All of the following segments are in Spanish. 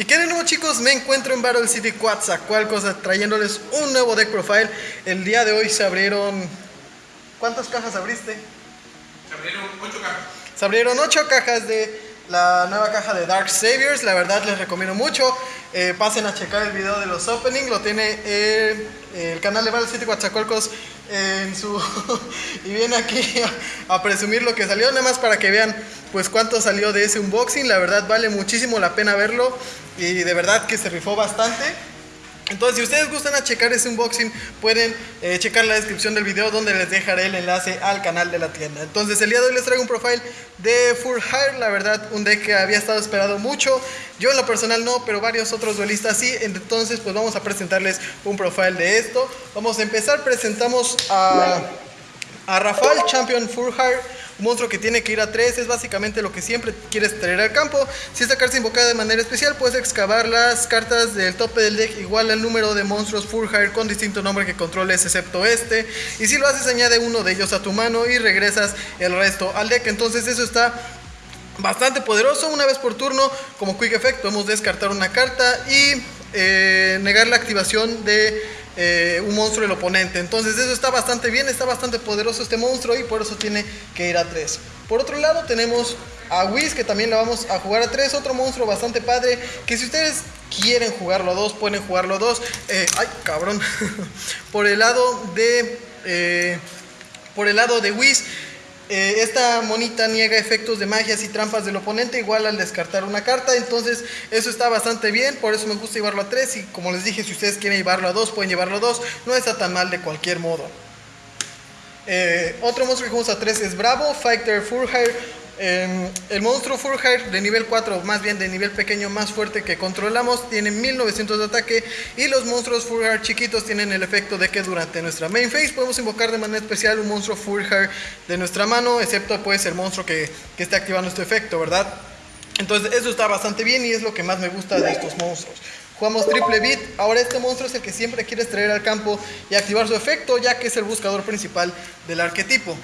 Y que de nuevo chicos, me encuentro en Battle City cosa trayéndoles un nuevo deck profile. El día de hoy se abrieron... ¿Cuántas cajas abriste? Se abrieron 8 cajas. Se abrieron 8 cajas de la nueva caja de Dark Saviors. La verdad les recomiendo mucho. Eh, pasen a checar el video de los openings. Lo tiene el canal de Battle City Coatzacoalcos en su... y viene aquí a, presumir lo que salió. Nada más para que vean pues cuánto salió de ese unboxing. La verdad vale muchísimo la pena verlo. Y de verdad que se rifó bastante. Entonces, si ustedes gustan a checar ese unboxing, pueden eh, checar la descripción del video donde les dejaré el enlace al canal de la tienda. Entonces, el día de hoy les traigo un profile de Full Hire, la verdad, un deck que había estado esperado mucho. Yo en lo personal no, pero varios otros duelistas sí. Entonces, pues vamos a presentarles un profile de esto. Vamos a empezar, presentamos a, a Rafael, Champion Full Hire monstruo que tiene que ir a 3 es básicamente lo que siempre quieres traer al campo. Si esta carta invocada de manera especial, puedes excavar las cartas del tope del deck igual al número de monstruos full hire con distinto nombre que controles excepto este. Y si lo haces, añade uno de ellos a tu mano y regresas el resto al deck. Entonces eso está bastante poderoso. Una vez por turno, como quick effect, podemos descartar una carta y eh, negar la activación de eh, un monstruo del oponente. Entonces eso está bastante bien, está bastante poderoso este monstruo y por eso tiene que ir a 3. Por otro lado tenemos a Whis que también la vamos a jugar a 3, otro monstruo bastante padre que si ustedes quieren jugarlo a 2 pueden jugarlo a 2. Eh, ay, cabrón. por el lado de... Eh, por el lado de Whis eh, esta monita niega efectos de magias y trampas del oponente igual al descartar una carta, entonces eso está bastante bien, por eso me gusta llevarlo a 3 y como les dije, si ustedes quieren llevarlo a 2, pueden llevarlo a 2, no está tan mal de cualquier modo. Eh, otro monstruo que jugamos a 3 es Bravo, Fighter Furhire, Em, el monstruo Furhire de nivel 4, más bien de nivel pequeño más fuerte que controlamos, tiene 1900 de ataque y los monstruos Furhire chiquitos tienen el efecto de que durante nuestra main phase podemos invocar de manera especial un monstruo Furhire de nuestra mano, excepto pues el monstruo que, que esté activando este efecto, ¿verdad? Entonces eso está bastante bien y es lo que más me gusta de estos monstruos. Jugamos triple beat, ahora este monstruo es el que siempre quieres traer al campo y activar su efecto ya que es el buscador principal del arquetipo.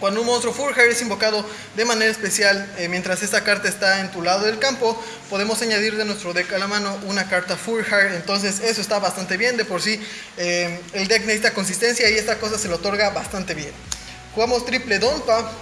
Cuando un monstruo Furhire es invocado de manera especial, eh, mientras esta carta está en tu lado del campo, podemos añadir de nuestro deck a la mano una carta Furhire. Entonces eso está bastante bien, de por sí eh, el deck necesita consistencia y esta cosa se lo otorga bastante bien. Jugamos triple Donpa.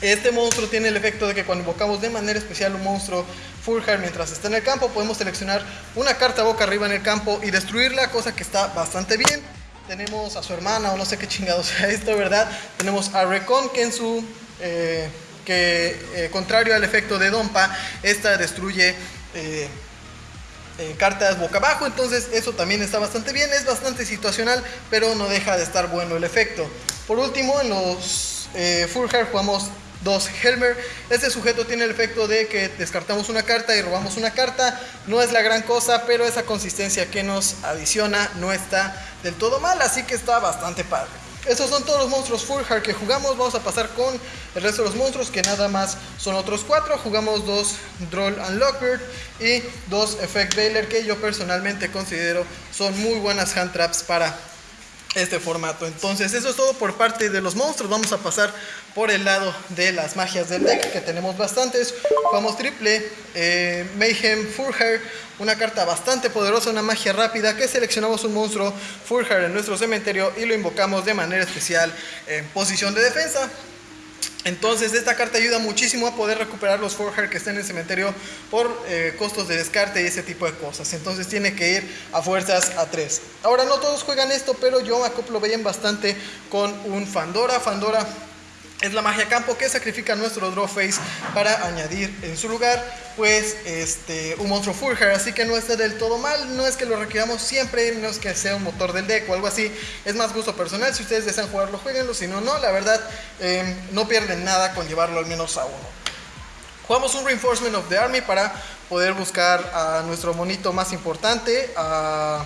Este monstruo tiene el efecto de que cuando invocamos de manera especial un monstruo Furhire mientras está en el campo, podemos seleccionar una carta boca arriba en el campo y destruirla, cosa que está bastante bien tenemos a su hermana o no sé qué chingado sea esto, ¿verdad? Tenemos a Recon que en su... Eh, que eh, contrario al efecto de Dompa, esta destruye eh, cartas boca abajo, entonces eso también está bastante bien, es bastante situacional, pero no deja de estar bueno el efecto. Por último, en los Full Hair jugamos dos Helmer. Este sujeto tiene el efecto de que descartamos una carta y robamos una carta. No es la gran cosa, pero esa consistencia que nos adiciona no está del todo mal, así que está bastante padre. Esos son todos los monstruos Full Hard que jugamos. Vamos a pasar con el resto de los monstruos, que nada más son otros cuatro. Jugamos dos Droll and Lockbird y dos Effect Baylor, que yo personalmente considero son muy buenas hand traps para este formato. Entonces eso es todo por parte de los monstruos. Vamos a pasar por el lado de las magias del deck, que tenemos bastantes. Jugamos triple, eh, Mayhem Furhair, una carta bastante poderosa, una magia rápida, que seleccionamos un monstruo Furhair en nuestro cementerio y lo invocamos de manera especial en posición de defensa. Entonces esta carta ayuda muchísimo a poder recuperar los Forjar que estén en el cementerio por eh, costos de descarte y ese tipo de cosas. Entonces tiene que ir a fuerzas a 3. Ahora no todos juegan esto, pero yo acoplo bien bastante con un Fandora. Fandora es la magia campo que sacrifica nuestro draw face para añadir en su lugar pues este un monstruo Furger así que no está del todo mal no es que lo requiramos siempre no es que sea un motor del deck o algo así. Es más gusto personal si ustedes desean jugarlo jueguenlo si no no la verdad em, no pierden nada con llevarlo al menos a uno. Jugamos un Reinforcement of the Army para poder buscar a nuestro monito más importante a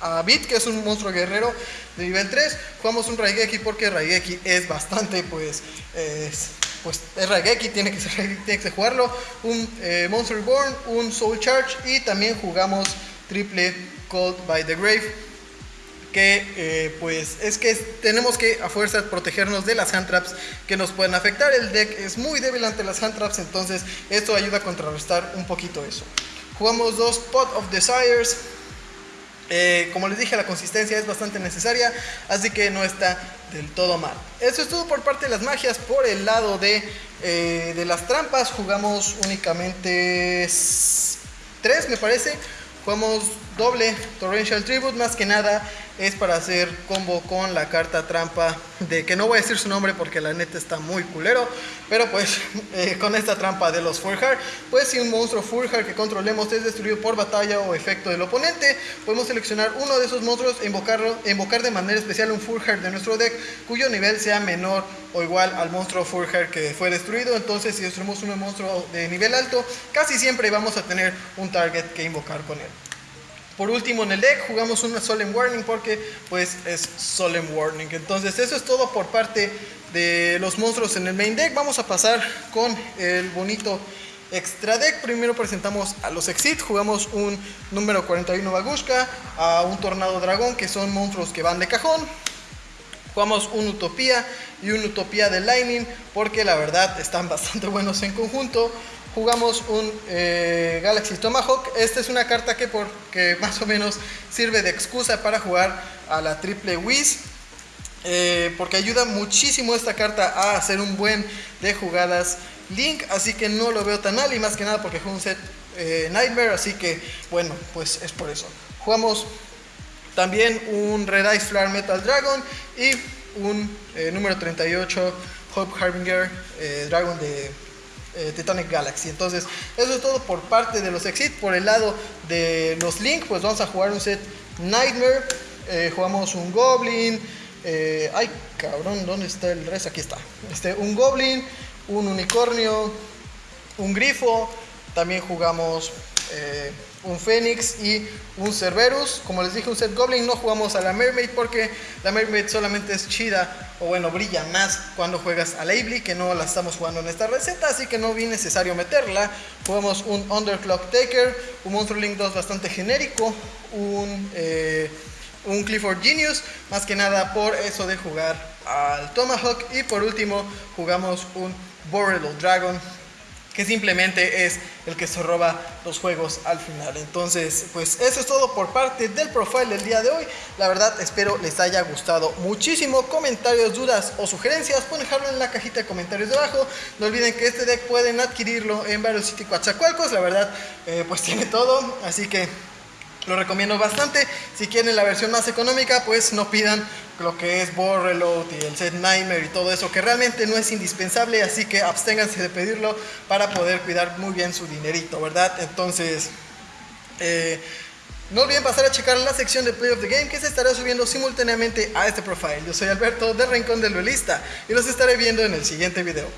a Bit, que es un monstruo guerrero de nivel 3. Jugamos un Raigeki porque Raigeki es bastante, pues, es, pues es Raigeki, tiene que, ser, tiene que jugarlo. Un eh, Monster Reborn, un Soul Charge y también jugamos triple Cold by the Grave. Que eh, pues es que tenemos que a fuerza protegernos de las hand traps que nos pueden afectar. El deck es muy débil ante las hand traps, entonces esto ayuda a contrarrestar un poquito eso. Jugamos dos Pot of Desires. Eh, como les dije, la consistencia es bastante necesaria, así que no está del todo mal. Eso es todo por parte de las magias. Por el lado de, eh, de las trampas, jugamos únicamente tres, me parece. Jugamos doble Torrential Tribute, más que nada es para hacer combo con la carta trampa de que no voy a decir su nombre porque la neta está muy culero, pero pues eh, con esta trampa de los Furhar, pues si un monstruo Furhar que controlemos es destruido por batalla o efecto del oponente, podemos seleccionar uno de esos monstruos e invocarlo, invocar de manera especial un Furhar de nuestro deck cuyo nivel sea menor o igual al monstruo Furhar que fue destruido, entonces si destruimos un monstruo de nivel alto, casi siempre vamos a tener un target que invocar con él. Por último en el deck jugamos una Solemn Warning porque pues es Solemn Warning. Entonces eso es todo por parte de los monstruos en el main deck. Vamos a pasar con el bonito extra deck. Primero presentamos a los Exit. Jugamos un número 41 Bagushka, a un Tornado Dragón que son monstruos que van de cajón. Jugamos un Utopía y un Utopía de Lightning porque la verdad están bastante buenos en conjunto jugamos un eh, Galaxy Tomahawk. Esta es una carta que, por, más o menos sirve de excusa para jugar a la triple Wiz. Eh, porque ayuda muchísimo esta carta a hacer un buen de jugadas Link. Así que no lo veo tan mal y más que nada porque juego un set eh, Nightmare. Así que bueno, pues es por eso. Jugamos también un Red Ice Flare Metal Dragon y un número 38 Hope Harbinger Dragon de eh, Titanic Galaxy. Entonces, eso es todo por parte de los Exit. Por el lado de los Link, pues vamos a jugar un set Nightmare. Eh, jugamos un Goblin. Eh, ay, cabrón, ¿dónde está el resto? Aquí está. Este, un Goblin, un Unicornio, un Grifo. También jugamos un Fénix y un Cerberus. Como les dije, un set Goblin. No jugamos a la Mermaid porque la Mermaid solamente es chida o bueno, brilla más cuando juegas a Labely, que no la estamos jugando en esta receta, así que no vi necesario meterla. Jugamos un Underclock Taker, un Monster Link 2 bastante genérico, un, eh, un Clifford Genius, más que nada por eso de jugar al Tomahawk. Y por último, jugamos un Boreal Dragon que simplemente es el que se roba los juegos al final. Entonces, pues eso es todo por parte del profile del día de hoy. La verdad, espero les haya gustado muchísimo. Comentarios, dudas o sugerencias, pueden dejarlo en la cajita de comentarios de abajo. No olviden que este deck pueden adquirirlo en varios sitios Coatzacoalcos. La verdad, eh, pues tiene todo. Así que lo recomiendo bastante. Si quieren la versión más económica, pues no pidan lo que es Board Reload y el set Nightmare y todo eso, que realmente no es indispensable, así que absténganse de pedirlo para poder cuidar muy bien su dinerito, ¿verdad? Entonces, eh, no olviden pasar a checar la sección de Play of the Game que se estará subiendo simultáneamente a este profile. Yo soy Alberto de Rincón del Duelista y los estaré viendo en el siguiente video.